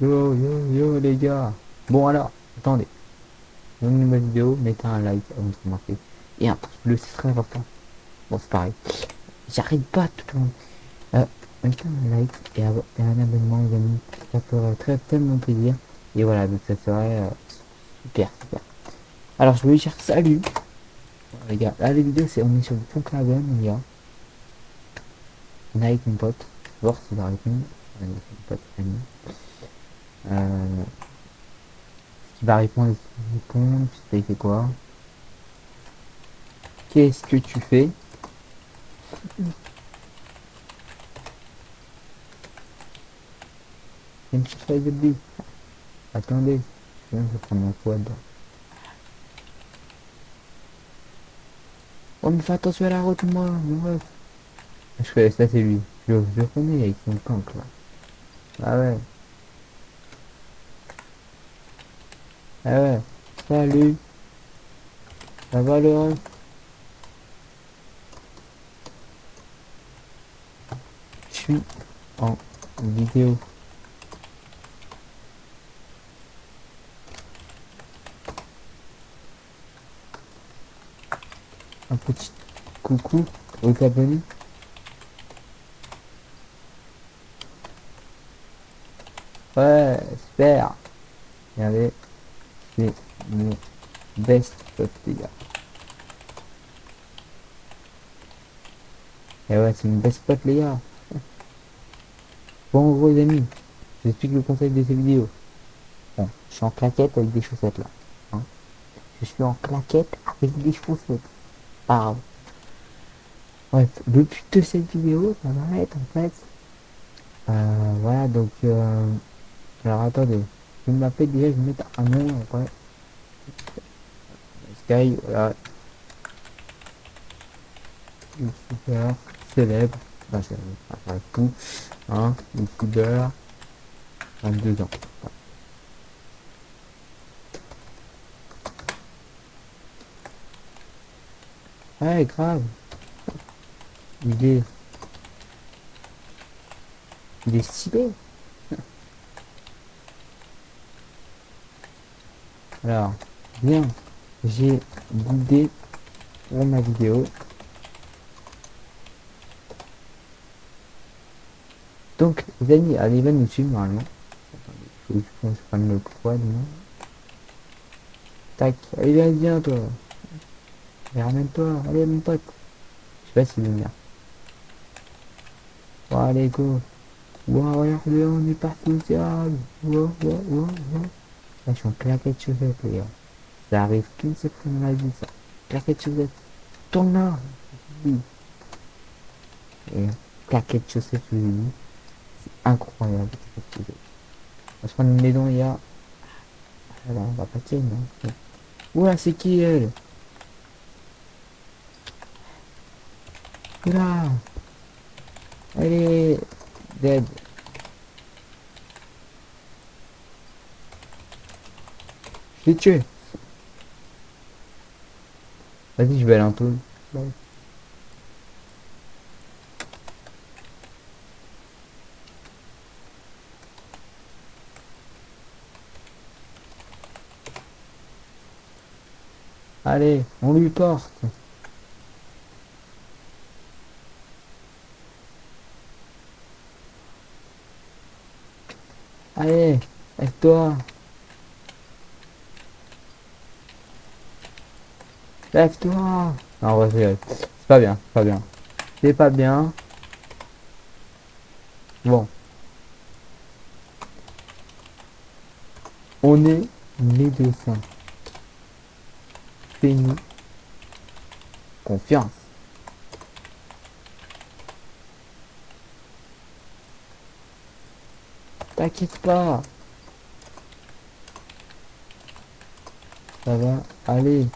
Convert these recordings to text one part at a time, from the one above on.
Yo, yo, yo, les gars. Bon, alors, attendez. Une nouvelle vidéo, mettez un like, remarquez. Et un pouce bleu, c'est très important. Bon, c'est pareil. J'arrête pas tout le monde. Euh, mettez un like et, un abonnement, les amis. Ça ferait très, tellement plaisir. Et voilà, donc ça serait euh, super, super. Alors, je vais dire salut. Les gars, là, les vidéos, c'est on est sur le pont Claven, les gars. On est avec mon pote. Voir s'il va mon pote. Euh, qui va répondre, répondre, sais fait quoi? Qu'est-ce que tu fais? Une petite de. Attendez, je vais prendre mon quad. Oh mais fais attention à la route moi, mon ref. Je fais ça c'est lui. Je le connais avec son camp là. Ah ouais. Ouais, salut. Ça va reste Je suis en vidéo. Un petit coucou aux abonnés. Ouais, super. Regardez mon best pote les gars. Et ouais, c'est mon best pote les gars. Bon, gros les amis, j'explique le concept de ces vidéos. Bon, je suis en claquette avec des chaussettes là. Hein. Je suis en claquette avec des chaussettes. Grave. Bref, le but de cette vidéo, ça va être en fait... Euh, voilà, donc... Euh, alors attendez. Je m'appelle déjà, je vais mettre un nom après. Sky, voilà. Super célèbre. Enfin, c'est un coup. Hein, une couleur. 22 ans. Ouais, grave. Il est... Il est stylé. Alors, bien, j'ai l'idée pour ma vidéo. Donc, les amis, allez, va nous suivre normalement. Attendez, faut que je prenne le quad, non Tac, allez, viens, viens, toi. Ramène-toi, allez, mon pote. Je sais pas s'il veut venir. Bon, allez, go. Wow, regardez, on est parti au ciel. Wow, wow, wow, wow. En claquette chaussettes, les. Ça arrive qu'une seule fois dans la vie, ça. Claquette chaussettes. Tourne là. Oui. Et claquette de chaussettes, je vous dit. C'est incroyable. On se prendre on va pas tirer, non Oula, c'est qui, elle Elle est... dead. Je l'ai tué. Vas-y, je vais aller en tout. Allez, on lui porte. Allez, avec toi. Lève-toi Non, c'est pas bien, pas bien. C'est pas bien. Bon. On est médecin. Fais-nous confiance. T'inquiète pas. Ça va aller.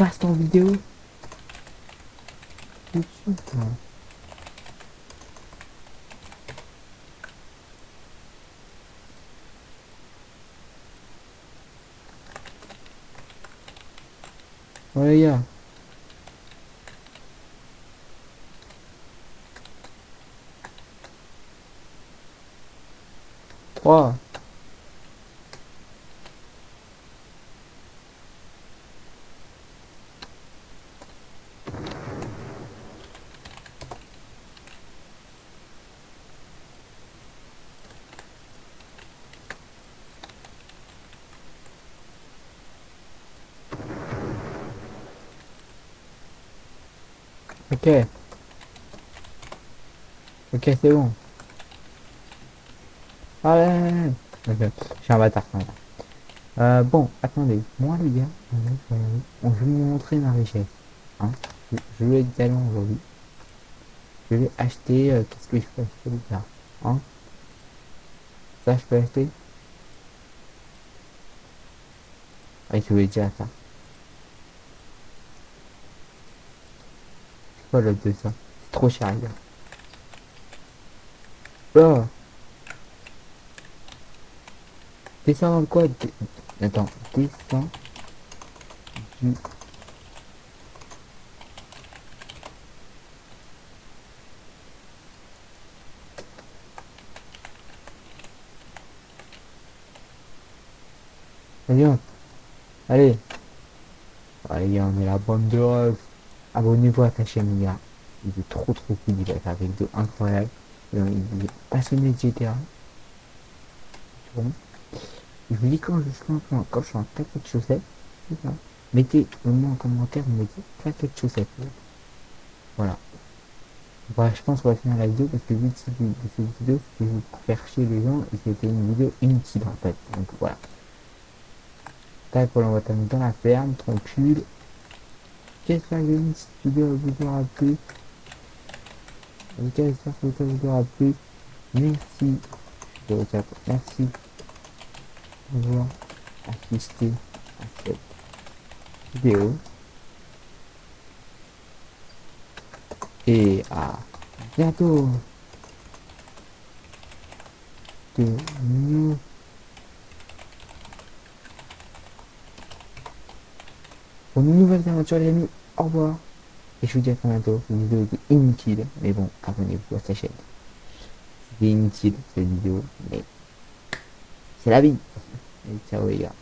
passe ton vidéo. Tout Ok. Ok, c'est bon. Allez Ok, je suis un bâtard. Euh, bon, attendez. Moi, les gars, je vais vous montrer ma richesse. Hein je, vais être galant aujourd'hui. Je vais acheter... Euh, Qu'est-ce que je peux acheter, les gars Hein Ça, je peux acheter Ah, je vais déjà ça. C'est quoi l'autre de ça C'est trop cher. Oh Descend quoi dé- Attends, descend du... Allez, allez. Allez, on est la bande de refs. Abonnez-vous à ta chaîne, gars. Il est trop trop cool, il va faire des incroyables. Euh, Il est passionné de GTA. Bon. Je vous dis quand je suis en, quand je suis en claquette de chaussettes, c'est ça. Mettez au moins en commentaire, vous mettez de chaussettes. Voilà. Voilà, je pense qu'on va finir la vidéo parce que le but de cette de vidéo, c'était pour faire chier les gens et c'était une vidéo inutile en fait. Donc voilà. Tac, pour l'envoi dans la ferme, tranquille. J'espère que cette vidéo vous aura plu. J'espère que ça vous aura plu. Merci. Je vous dire merci d'avoir assisté à cette vidéo. Et à bientôt de nous pour une nouvelle aventure les amis. Au revoir. Et je vous dis à très bientôt. Cette vidéo était inutile. Mais bon, abonnez-vous à sa chaîne. C'était inutile cette vidéo. Mais c'est la vie. Et ciao les gars.